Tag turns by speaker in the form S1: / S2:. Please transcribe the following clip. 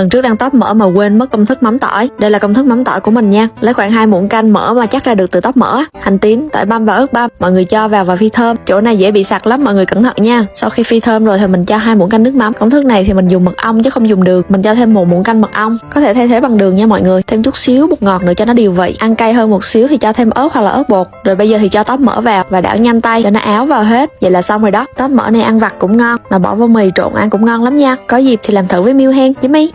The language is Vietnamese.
S1: Lần trước đang tóp mỡ mà quên mất công thức mắm tỏi. Đây là công thức mắm tỏi của mình nha. Lấy khoảng 2 muỗng canh mỡ mà chắc ra được từ tóp mỡ, hành tím, tỏi băm và ớt băm. Mọi người cho vào và phi thơm. Chỗ này dễ bị sặc lắm mọi người cẩn thận nha. Sau khi phi thơm rồi thì mình cho hai muỗng canh nước mắm. Công thức này thì mình dùng mật ong chứ không dùng đường. Mình cho thêm một muỗng canh mật ong. Có thể thay thế bằng đường nha mọi người. Thêm chút xíu bột ngọt nữa cho nó điều vị. Ăn cay hơn một xíu thì cho thêm ớt hoặc là ớt bột. Rồi bây giờ thì cho tóp mỡ vào và đảo nhanh tay cho nó áo vào hết. Vậy là xong rồi đó. Tóp mỡ này ăn vặt cũng ngon mà bỏ vô mì trộn ăn cũng ngon lắm nha. Có dịp thì làm thử với Miu hen với mi.